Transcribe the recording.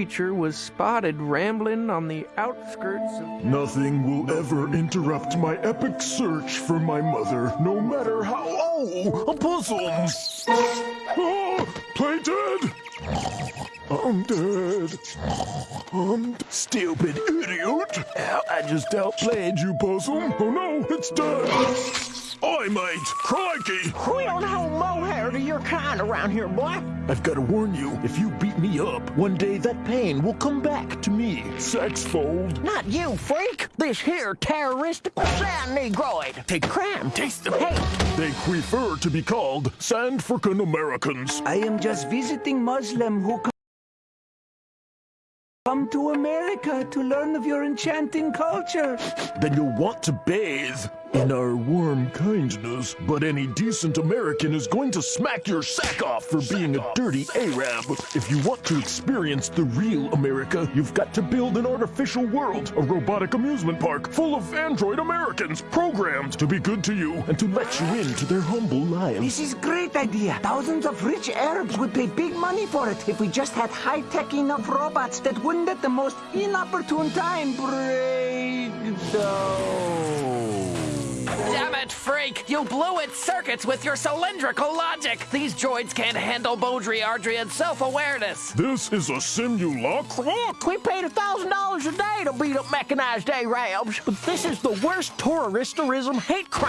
creature was spotted rambling on the outskirts of. Nothing will ever interrupt my epic search for my mother, no matter how. Oh, a possum! Oh, play dead! I'm dead. I'm stupid idiot. I just outplayed you, possum. Oh no, it's dead. Oi, mate! Crikey! We don't hold mohair to your kind around here, boy. I've got to warn you, if you beat me up, one day that pain will come back to me. Sexfold. Not you, freak. This here terroristical sand negroid. Take cram, taste the hate. They prefer to be called Sand Frickin' Americans. I am just visiting Muslim who come to America to learn of your enchanting culture. Then you'll want to bathe in our warm kindness. But any decent American is going to smack your sack off for being a dirty Arab. If you want to experience the real America, you've got to build an artificial world, a robotic amusement park full of android Americans programmed to be good to you and to let you into their humble lives. This is a great idea. Thousands of rich Arabs would pay big money for it if we just had high-tech enough robots that wouldn't at the most inopportune time break down. Freak! You blew its circuits with your cylindrical logic! These droids can't handle Baudrillardian's self-awareness! This is a simulacrum. We paid a thousand dollars a day to beat up mechanized Arabs, but this is the worst terroristerism hate crime.